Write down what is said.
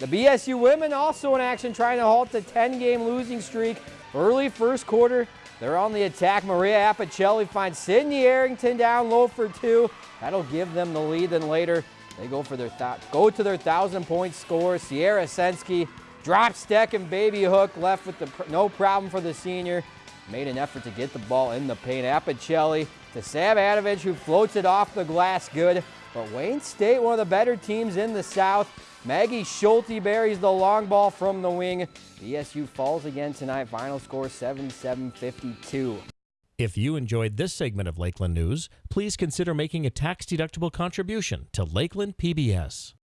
The BSU women also in action trying to halt the 10-game losing streak. Early first quarter, they're on the attack. Maria Apicelli finds Sydney Arrington down low for two. That'll give them the lead. Then later, they go for their go to their thousand-point score. Sierra Sensky drop step and baby hook left with the no problem for the senior. Made an effort to get the ball in the paint. Apicelli to Sam Adovich, who floats it off the glass good. But Wayne State, one of the better teams in the South. Maggie Schulte buries the long ball from the wing. BSU falls again tonight. Final score 77-52. If you enjoyed this segment of Lakeland News, please consider making a tax-deductible contribution to Lakeland PBS.